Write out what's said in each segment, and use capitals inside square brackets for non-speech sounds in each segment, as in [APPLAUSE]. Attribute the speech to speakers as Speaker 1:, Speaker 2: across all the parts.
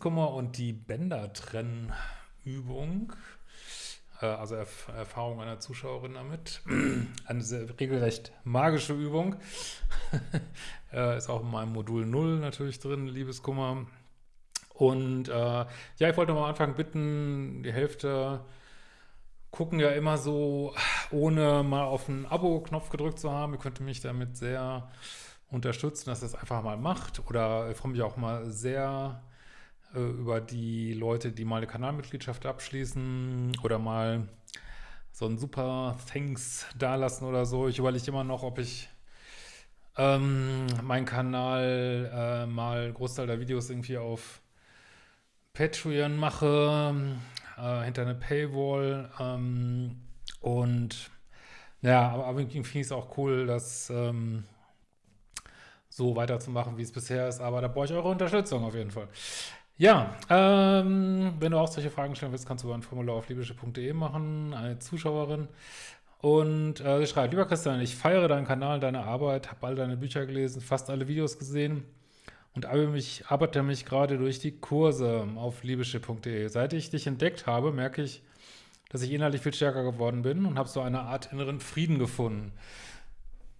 Speaker 1: Liebeskummer und die Bändertrennübung. Äh, also Erf Erfahrung einer Zuschauerin damit. [CLEARS THROAT] Eine sehr regelrecht magische Übung. [LAUGHS] Äh, ist auch in meinem Modul 0 natürlich drin, Liebeskummer. Und äh, ja, ich wollte mal am Anfang bitten, die Hälfte gucken ja immer so, ohne mal auf den Abo-Knopf gedrückt zu haben. Ihr könnt mich damit sehr unterstützen, dass ihr es einfach mal macht. Oder ich freue mich auch mal sehr über die Leute, die mal eine Kanalmitgliedschaft abschließen oder mal so ein super Thanks dalassen oder so. Ich überlege immer noch, ob ich ähm, meinen Kanal äh, mal Großteil der Videos irgendwie auf Patreon mache, äh, hinter eine Paywall ähm, und ja, aber, aber irgendwie finde ich es auch cool, das ähm, so weiterzumachen, wie es bisher ist, aber da brauche ich eure Unterstützung auf jeden Fall. Ja, ähm, wenn du auch solche Fragen stellen willst, kannst du ein Formular auf libysche.de machen, eine Zuschauerin und äh, sie schreibt, lieber Christian, ich feiere deinen Kanal, deine Arbeit, habe all deine Bücher gelesen, fast alle Videos gesehen und arbeite mich, arbeite mich gerade durch die Kurse auf libysche.de. Seit ich dich entdeckt habe, merke ich, dass ich innerlich viel stärker geworden bin und habe so eine Art inneren Frieden gefunden.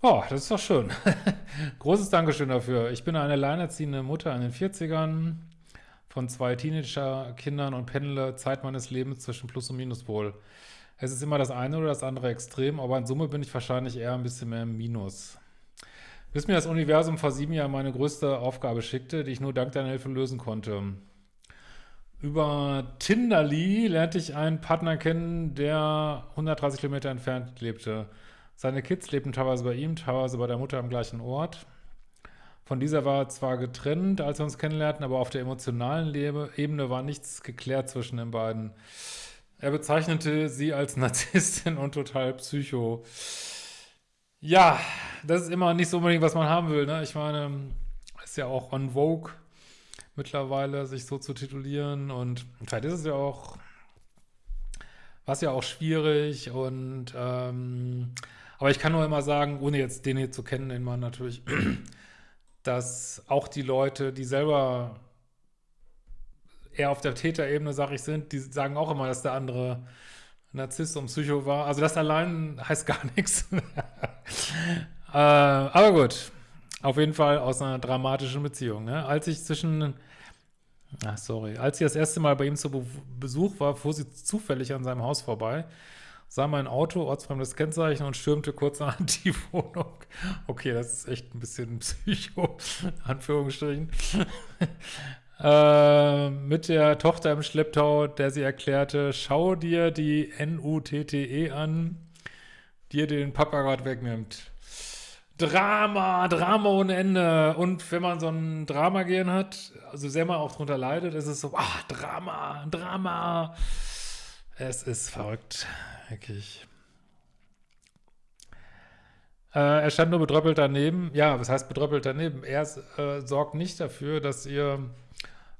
Speaker 1: Oh, das ist doch schön. [LAUGHS] Großes Dankeschön dafür. Ich bin eine alleinerziehende Mutter in den 40ern von zwei Teenager-Kindern und pendle Zeit meines Lebens zwischen Plus- und Minuspol. Es ist immer das eine oder das andere Extrem, aber in Summe bin ich wahrscheinlich eher ein bisschen mehr im Minus. Bis mir das Universum vor sieben Jahren meine größte Aufgabe schickte, die ich nur dank deiner Hilfe lösen konnte. Über Tinderly lernte ich einen Partner kennen, der 130 Kilometer entfernt lebte. Seine Kids lebten teilweise bei ihm, teilweise bei der Mutter am gleichen Ort. Von dieser war zwar getrennt, als wir uns kennenlernten, aber auf der emotionalen Ebene war nichts geklärt zwischen den beiden. Er bezeichnete sie als [LAUGHS] Narzisstin und total Psycho. Ja, das ist immer nicht so unbedingt, was man haben will. Ne? Ich meine, ist ja auch on Vogue mittlerweile, sich so zu titulieren. Und vielleicht ist es ja auch, was ja auch schwierig. Und ähm, aber ich kann nur immer sagen, ohne jetzt den hier zu kennen, den man natürlich, dass auch die Leute, die selber eher auf der Täterebene, sag ich, sind, die sagen auch immer, dass der andere Narzisst und Psycho war. Also das allein heißt gar [LAUGHS] nichts. äh, aber gut, auf jeden Fall aus einer dramatischen Beziehung. Ne? Als ich zwischen, ach sorry, als ich das erste Mal bei ihm zu Be Besuch war, fuhr sie zufällig an seinem Haus vorbei, sah mein Auto, ortsfremdes Kennzeichen und stürmte kurz an [LAUGHS] die Wohnung. Okay, das ist echt ein bisschen [LAUGHS] Psycho, Anführungsstrichen [LAUGHS] äh, mit der Tochter im Schlepptau, der sie erklärte, schau dir die N-U-T-T-E an, die den Papa gerade wegnimmt. Drama, Drama ohne Ende. Und wenn man so ein Drama gehen hat, also sehr mal auch drunter leidet, ist es so, ah, Drama, Drama. Es ist verrückt, wirklich. Äh, er stand nur bedröppelt daneben. Ja, was heißt bedröppelt daneben? Er äh, sorgt nicht dafür, dass ihr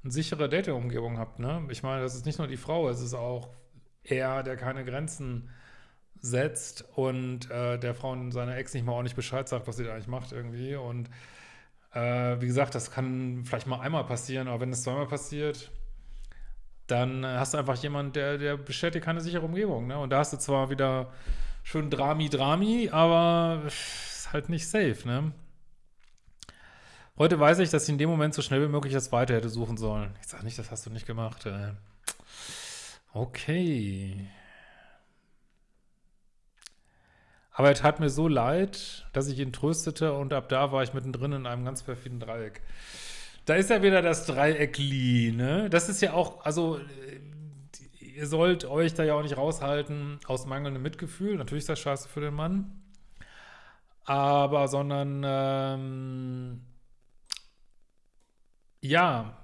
Speaker 1: eine sichere Dating-Umgebung habt, ne? Ich meine, das ist nicht nur die Frau, es ist auch er, der keine Grenzen setzt und äh, der Frau und seiner Ex nicht mal ordentlich Bescheid sagt, was sie da eigentlich macht irgendwie. Und äh, wie gesagt, das kann vielleicht mal einmal passieren, aber wenn es zweimal passiert, dann hast du einfach jemanden, der, der bestätigt keine sichere Umgebung. Ne? Und da hast du zwar wieder schön Drami, Drami, aber ist halt nicht safe, ne? Heute weiß ich, dass ich in dem Moment so schnell wie möglich das weiter hätte suchen sollen. Ich sage nicht, das hast du nicht gemacht. Äh. Okay. Aber er tat mir so leid, dass ich ihn tröstete und ab da war ich mittendrin in einem ganz perfiden Dreieck. Da ist ja wieder das Dreieckli, ne? Das ist ja auch, also ihr sollt euch da ja auch nicht raushalten aus mangelndem Mitgefühl. Natürlich ist das scheiße für den Mann. Aber, sondern, ähm, ja,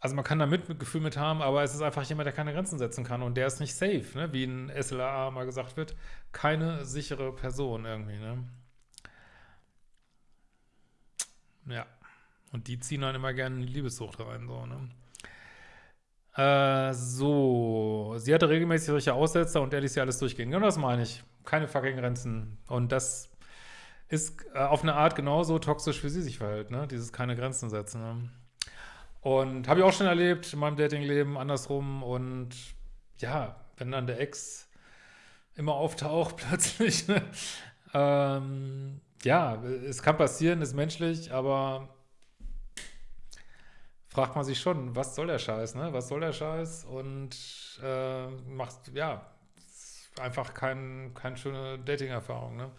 Speaker 1: also man kann da Mitgefühl mit haben, aber es ist einfach jemand, der keine Grenzen setzen kann und der ist nicht safe, ne? wie in SLA mal gesagt wird, keine sichere Person irgendwie, ne? Ja, und die ziehen dann immer gerne in die Liebessucht rein, so, ne? Äh, so, sie hatte regelmäßig solche Aussetzer und er ließ sie alles durchgehen. Genau das meine ich. Keine fucking Grenzen. Und das ist äh, auf eine Art genauso toxisch, wie sie sich verhält, ne? Dieses keine Grenzen setzen. Ne? Und habe ich auch schon erlebt in meinem Datingleben andersrum. Und ja, wenn dann der Ex immer auftaucht [LAUGHS] plötzlich, ne? ähm, ja, es kann passieren, ist menschlich, aber fragt man sich schon, was soll der Scheiß, ne? Was soll der Scheiß? Und äh, macht, ja, einfach kein, keine schöne Dating-Erfahrung, ne?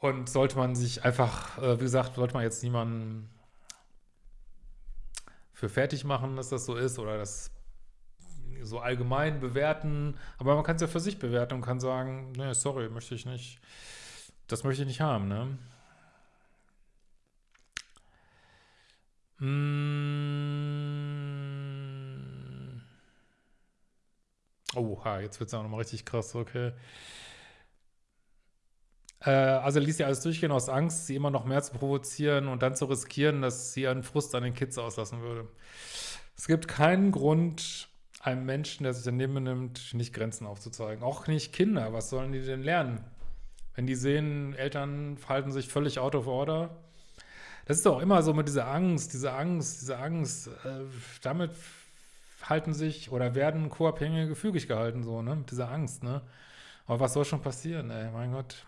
Speaker 1: Und sollte man sich einfach, äh, wie gesagt, sollte man jetzt niemanden für fertig machen, dass das so ist oder das so allgemein bewerten, aber man kann es ja für sich bewerten und kann sagen, ne, sorry, möchte ich nicht, das möchte ich nicht haben, ne? Hm. Oha, jetzt wird es auch nochmal richtig krass, okay. Äh, also ließ sie alles durchgehen aus Angst, sie immer noch mehr zu provozieren und dann zu riskieren, dass sie ihren Frust an den Kids auslassen würde. Es gibt keinen Grund, einem Menschen, der sich daneben nimmt, nicht Grenzen aufzuzeigen. Auch nicht Kinder, was sollen die denn lernen? Wenn die sehen, Eltern verhalten sich völlig out of order. Das ist doch immer so mit dieser Angst, diese Angst, diese Angst. Äh, damit halten sich oder werden Co-Abhängige gefügig gehalten, so, ne? Mit dieser Angst, ne? Aber was soll schon passieren, ey? Mein Gott.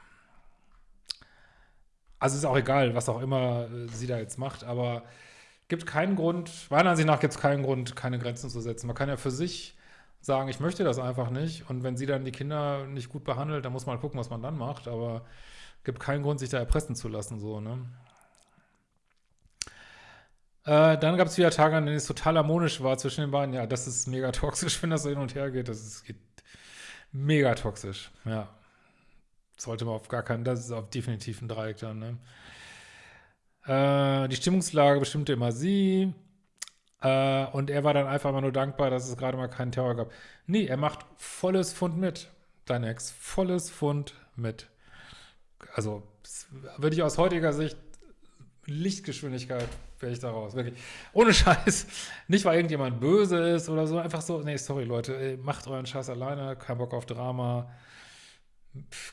Speaker 1: Also ist auch egal, was auch immer äh, sie da jetzt macht, aber gibt keinen Grund, meiner Ansicht nach gibt es keinen Grund, keine Grenzen zu setzen. Man kann ja für sich sagen, ich möchte das einfach nicht und wenn sie dann die Kinder nicht gut behandelt, dann muss man halt gucken, was man dann macht, aber gibt keinen Grund, sich da erpressen zu lassen, so, ne? Äh, dann gab es wieder Tage, an denen es total harmonisch war zwischen den beiden. Ja, das ist mega toxisch, [LAUGHS] wenn das so hin und her geht. Das ist geht mega toxisch, ja. Sollte man auf gar keinen, das ist auf definitiv ein Dreieck dann, ne? Äh, die Stimmungslage bestimmte immer sie. Äh, und er war dann einfach mal nur dankbar, dass es gerade mal keinen Terror gab. Nee, er macht volles Fund mit, dein Ex. Volles Fund mit. Also, würde ich aus heutiger Sicht Lichtgeschwindigkeit wäre ich daraus. Wirklich. Ohne Scheiß. Nicht, weil irgendjemand böse ist oder so. Einfach so, nee, sorry, Leute, ey, macht euren Scheiß alleine. Kein Bock auf Drama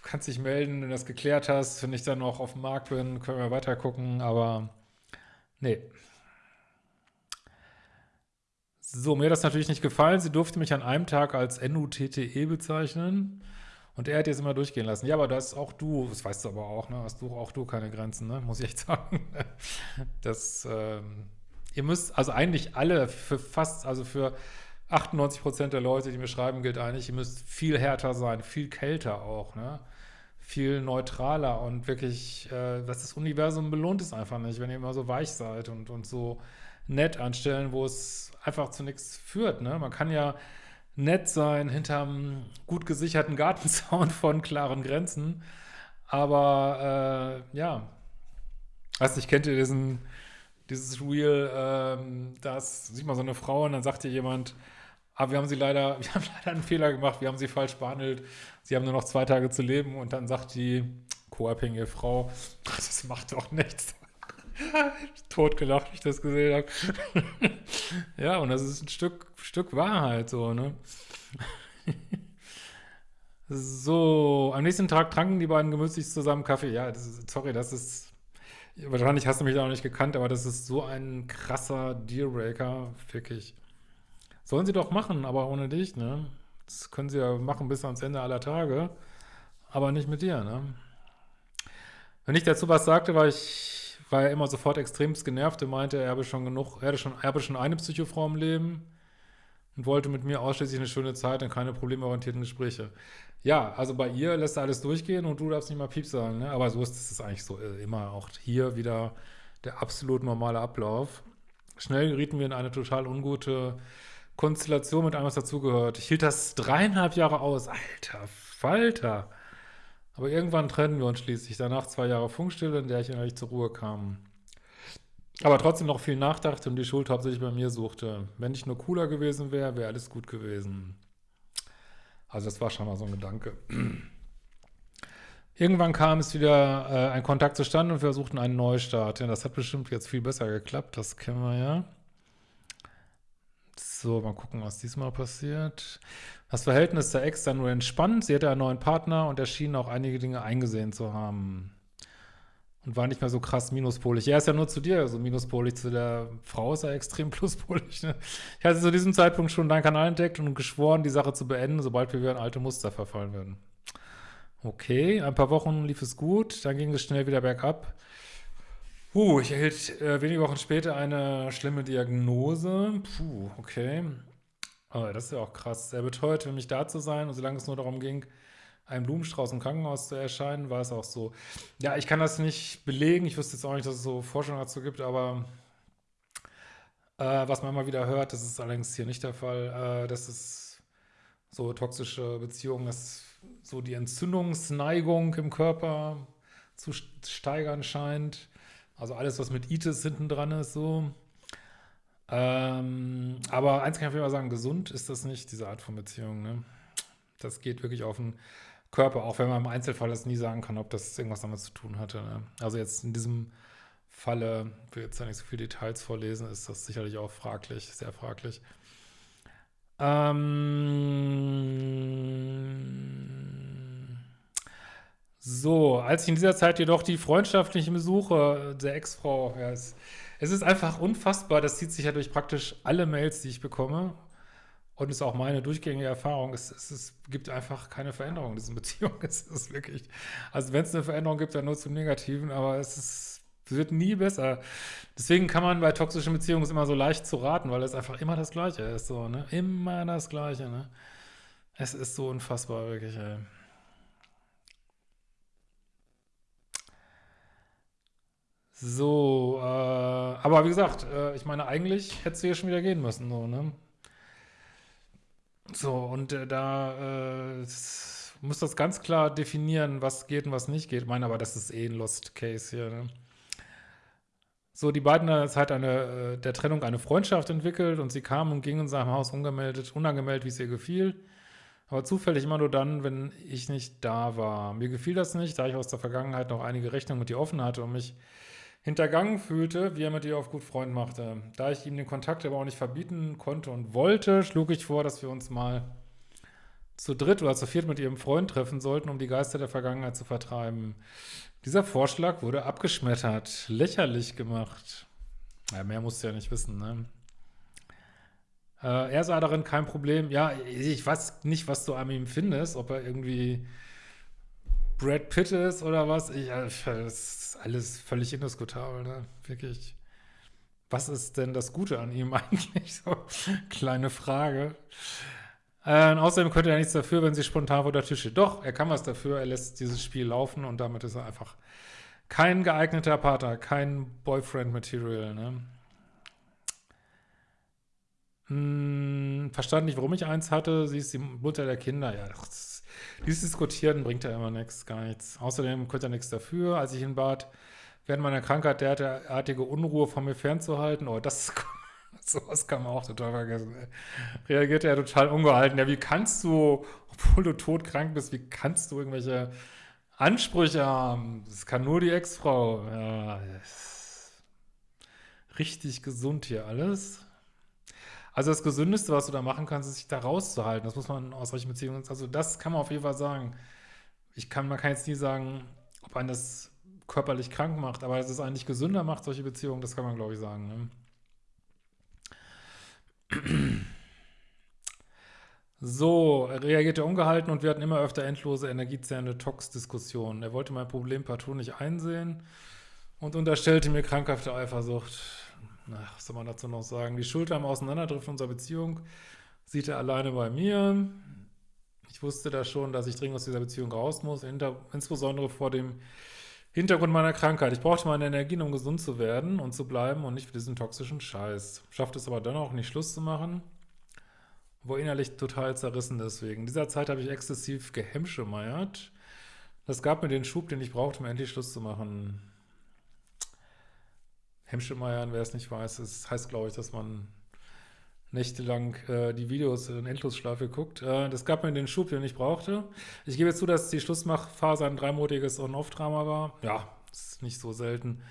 Speaker 1: kannst dich melden, wenn du das geklärt hast. Wenn ich dann noch auf dem Markt bin, können wir weiter gucken, aber nee. So, mir hat das natürlich nicht gefallen. Sie durfte mich an einem Tag als NUTTE bezeichnen. Und er hat jetzt immer durchgehen lassen. Ja, aber das auch du, das weißt du aber auch, ne? Hast du auch du keine Grenzen, ne? Muss ich echt [LAUGHS] sagen. Das, ähm, ihr müsst, also eigentlich alle, für fast, also für 98 Prozent der Leute, die mir schreiben, gilt eigentlich, ihr müsst viel härter sein, viel kälter auch, ne? viel neutraler und wirklich, äh, was das Universum belohnt es einfach nicht, wenn ihr immer so weich seid und, und so nett anstellen, wo es einfach zu nichts führt. Ne? Man kann ja nett sein hinterm gut gesicherten [LAUGHS] Gartenzaun von klaren Grenzen, aber äh, ja, weiß nicht, kennt ihr diesen, dieses Reel, ähm, da sieht man so eine Frau und dann sagt ihr jemand, aber wir haben sie leider, [LAUGHS] wir haben leider einen Fehler gemacht, wir haben sie falsch behandelt. Sie haben nur noch zwei Tage zu leben und dann sagt die co-abhängige Frau, [LAUGHS] das macht doch nichts. [LAUGHS] Totgelacht, wie ich das gesehen habe. [LAUGHS] ja, und das ist ein Stück, Stück Wahrheit so, ne? [LAUGHS] so, am nächsten Tag tranken die beiden gemütlich zusammen Kaffee. Ja, das ist, sorry, das ist, wahrscheinlich hast du mich da noch nicht gekannt, aber das ist so ein krasser Dealbreaker, wirklich. Sollen sie doch machen, aber ohne dich, ne? Das können sie ja machen bis ans Ende aller Tage, aber nicht mit dir, ne? Wenn ich dazu was sagte, war ich, war er immer sofort extremst genervt und meinte, er habe schon genug, er schon, er habe schon eine Psychofrau im Leben und wollte mit mir ausschließlich eine schöne Zeit und keine problemorientierten Gespräche. Ja, also bei ihr lässt er alles durchgehen und du darfst nicht mal Piep sagen, ne? Aber so ist es eigentlich so äh, immer auch hier wieder der absolut normale Ablauf. Schnell gerieten wir in eine total ungute Konstellation mit allem, was dazugehört. Ich hielt das dreieinhalb Jahre aus. Alter Falter. Aber irgendwann trennen wir uns schließlich. Danach zwei Jahre Funkstille, in der ich eigentlich zur Ruhe kam. Aber trotzdem noch viel nachdachte und die Schuld hauptsächlich bei mir suchte. Wenn ich nur cooler gewesen wäre, wäre alles gut gewesen. Also das war schon mal so ein Gedanke. Irgendwann kam es wieder äh, ein Kontakt zustande und wir versuchten einen Neustart. Ja, das hat bestimmt jetzt viel besser geklappt, das kennen wir ja. So, mal gucken, was diesmal passiert. Das Verhältnis der Ex dann nur entspannt. Sie hatte einen neuen Partner und er schien auch einige Dinge eingesehen zu haben. Und war nicht mehr so krass minuspolig. Er ist ja nur zu dir so minuspolig, zu der Frau ist er extrem [LAUGHS] pluspolig. Ne? Ich hatte zu diesem Zeitpunkt schon deinen Kanal entdeckt und geschworen, die Sache zu beenden, sobald wir wieder in alte Muster verfallen würden. Okay, ein paar Wochen lief es gut, dann ging es schnell wieder bergab. Puh, ich erhielt äh, wenige Wochen später eine schlimme Diagnose. Puh, okay. Oh, das ist ja auch krass. Er beteuerte, für mich da zu sein und solange es nur darum ging, einen Blumenstrauß im Krankenhaus zu erscheinen, war es auch so. Ja, ich kann das nicht belegen. Ich wüsste jetzt auch nicht, dass es so Forschung dazu gibt, aber äh, was man immer wieder hört, das ist allerdings hier nicht der Fall, äh, dass es so toxische Beziehungen, dass so die Entzündungsneigung im Körper zu steigern scheint. Also alles, was mit Itis hinten dran ist, so. Ähm, aber eins kann ich auf jeden Fall sagen, gesund ist das nicht, diese Art von Beziehung. Ne? Das geht wirklich auf den Körper, auch wenn man im Einzelfall das nie sagen kann, ob das irgendwas damit zu tun hatte. Ne? Also jetzt in diesem Falle, ich will jetzt da nicht so viele Details vorlesen, ist das sicherlich auch fraglich, sehr fraglich. Ähm so, als ich in dieser Zeit jedoch die freundschaftlichen Besuche der Ex-Frau, ja, es, es ist einfach unfassbar, das zieht sich ja durch praktisch alle Mails, die ich bekomme und ist auch meine durchgängige Erfahrung, es, es, es, gibt einfach keine Veränderung in diesen [LAUGHS] Beziehungen. Es ist wirklich, also wenn es eine Veränderung gibt, dann nur zum Negativen, aber es, ist, wird nie besser. Deswegen kann man bei toxischen Beziehungen immer so leicht zu raten, weil es einfach immer das Gleiche ist, so, ne? Immer das Gleiche, ne? Es ist so unfassbar, wirklich, ey. So, äh, aber wie gesagt, äh, ich meine, eigentlich hättest du hier schon wieder gehen müssen, so, ne? So, und äh, da äh, muss das ganz klar definieren, was geht und was nicht geht. Ich meine, aber das ist eh ein Lost Case hier. Ne? So, die beiden haben jetzt halt eine, äh, der Trennung eine Freundschaft entwickelt und sie kamen und gingen in seinem Haus ungemeldet, unangemeldet, wie es ihr gefiel. Aber zufällig immer nur dann, wenn ich nicht da war. Mir gefiel das nicht, da ich aus der Vergangenheit noch einige Rechnungen mit ihr offen hatte und mich hintergangen fühlte, wie er mit ihr auf gut Freund machte. Da ich ihm den Kontakt aber auch nicht verbieten konnte und wollte, schlug ich vor, dass wir uns mal zu dritt oder zu viert mit ihrem Freund treffen sollten, um die Geister der Vergangenheit zu vertreiben. Dieser Vorschlag wurde abgeschmettert, lächerlich gemacht. Ja, mehr musst du ja nicht wissen, ne? Äh, er sah darin kein Problem. Ja, ich weiß nicht, was du an ihm findest, ob er irgendwie Brad Pitt ist oder was. Ich, das ist alles völlig indiskutabel, ne? Wirklich. Was ist denn das Gute an ihm [LAUGHS] eigentlich? So, kleine Frage. Äh, außerdem könnte er nichts dafür, wenn sie spontan vor der Tür steht. Doch, er kann was dafür, er lässt dieses Spiel laufen und damit ist er einfach kein geeigneter Partner, kein Boyfriend-Material, ne? Hm, verstand nicht, warum ich eins hatte. Sie ist die Mutter der Kinder. Ja, das dieses Diskutieren bringt ja immer nichts, gar nichts. Außerdem könnte er nichts dafür. Als ich ihn bat, während meiner Krankheit derartige Unruhe von mir fernzuhalten, oh, das [LAUGHS] sowas kann man auch total vergessen. Reagiert er total ungehalten. Ja, wie kannst du, obwohl du todkrank bist, wie kannst du irgendwelche Ansprüche haben? Das kann nur die Ex-Frau. Ja, richtig gesund hier alles. Also das Gesündeste, was du da machen kannst, ist sich da rauszuhalten. Das muss man aus solchen Beziehungen, also das kann man auf jeden Fall sagen. Ich kann, man kann jetzt nie sagen, ob einen das körperlich krank macht, aber dass es eigentlich gesünder macht, solche Beziehungen, das kann man, glaube ich, sagen. Ne? So, er reagierte ungehalten und wir hatten immer öfter endlose, energiezerrende Tox-Diskussionen. Er wollte mein Problem partout nicht einsehen und unterstellte mir krankhafte Eifersucht ach, was soll man dazu noch sagen? Die Schuld am Auseinanderdriften unserer Beziehung sieht er alleine bei mir. Ich wusste da schon, dass ich dringend aus dieser Beziehung raus muss, insbesondere vor dem Hintergrund meiner Krankheit. Ich brauchte meine Energien, um gesund zu werden und zu bleiben und nicht für diesen toxischen Scheiß. Schafft es aber dann auch nicht Schluss zu machen, wo innerlich total zerrissen deswegen. In dieser Zeit habe ich exzessiv gehemmschemeiert. Das gab mir den Schub, den ich brauchte, um endlich Schluss zu machen. Hemschemeiern, wer es nicht weiß, das heißt, glaube ich, dass man nächtelang äh, die Videos in Endlosschleife guckt. Äh, das gab mir den Schub, den ich brauchte. Ich gebe zu, dass die Schlussmachphase ein dreimonatiges On-Off-Drama war. Ja, ist nicht so selten.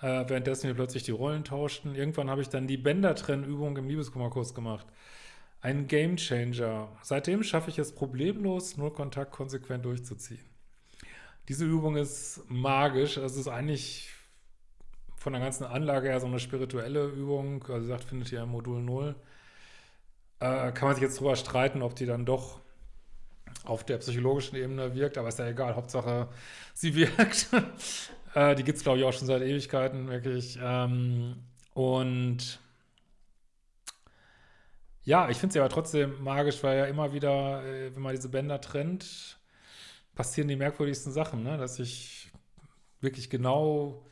Speaker 1: äh, währenddessen wir plötzlich die Rollen tauschten. Irgendwann habe ich dann die Bändertrennübung im Liebeskummerkurs gemacht. Ein Gamechanger. Seitdem schaffe ich es problemlos, nur Kontakt konsequent durchzuziehen. Diese Übung ist magisch. Es ist eigentlich von der ganzen Anlage her so eine spirituelle Übung. Also, gesagt, findet ihr im Modul 0. Äh, kann man sich jetzt drüber streiten, ob die dann doch auf der psychologischen Ebene wirkt, aber ist ja egal, Hauptsache sie wirkt. [LAUGHS] äh, die gibt es, glaube ich, auch schon seit Ewigkeiten, wirklich. Ähm, und ja, ich finde sie aber trotzdem magisch, weil ja immer wieder, äh, wenn man diese Bänder trennt, passieren die merkwürdigsten Sachen, ne? dass ich wirklich genau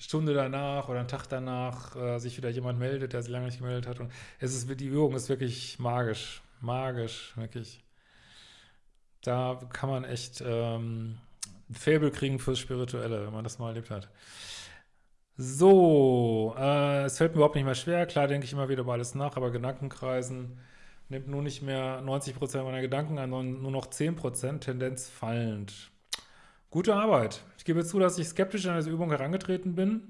Speaker 1: Stunde danach oder einen Tag danach äh, sich wieder jemand meldet, der sich lange nicht gemeldet hat. Und es ist, die Übung ist wirklich magisch, magisch, wirklich. Da kann man echt ähm, ein Faible kriegen fürs Spirituelle, wenn man das mal erlebt hat. So, äh, es fällt mir überhaupt nicht mehr schwer. Klar denke ich immer wieder über alles nach, aber Gedankenkreisen nimmt nur nicht mehr 90% meiner Gedanken an, sondern nur noch 10%, Tendenz fallend. Gute Arbeit. Ich gebe zu, dass ich skeptisch an diese Übung herangetreten bin,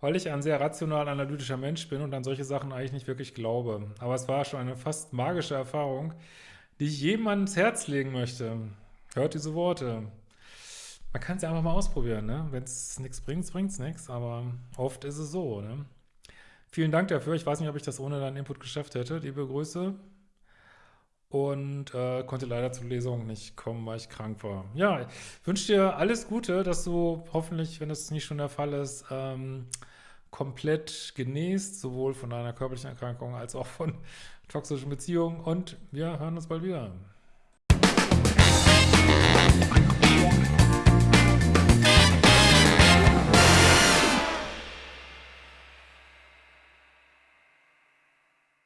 Speaker 1: weil ich ein sehr rational analytischer Mensch bin und an solche Sachen eigentlich nicht wirklich glaube. Aber es war schon eine fast magische Erfahrung, die ich jedem ans Herz legen möchte. Hört diese Worte. Man kann es ja einfach mal ausprobieren, ne? Wenn es nichts bringt, bringt es nichts, aber oft ist es so, ne? Vielen Dank dafür. Ich weiß nicht, ob ich das ohne deinen Input geschafft hätte. Liebe Grüße und äh, konnte leider zur Lesung nicht kommen, weil ich krank war. Ja, wünsche dir alles Gute, dass du hoffentlich, wenn das nicht schon der Fall ist, ähm, komplett genießt, sowohl von deiner körperlichen Erkrankung als auch von [LAUGHS] toxischen Beziehungen und wir hören uns bald wieder.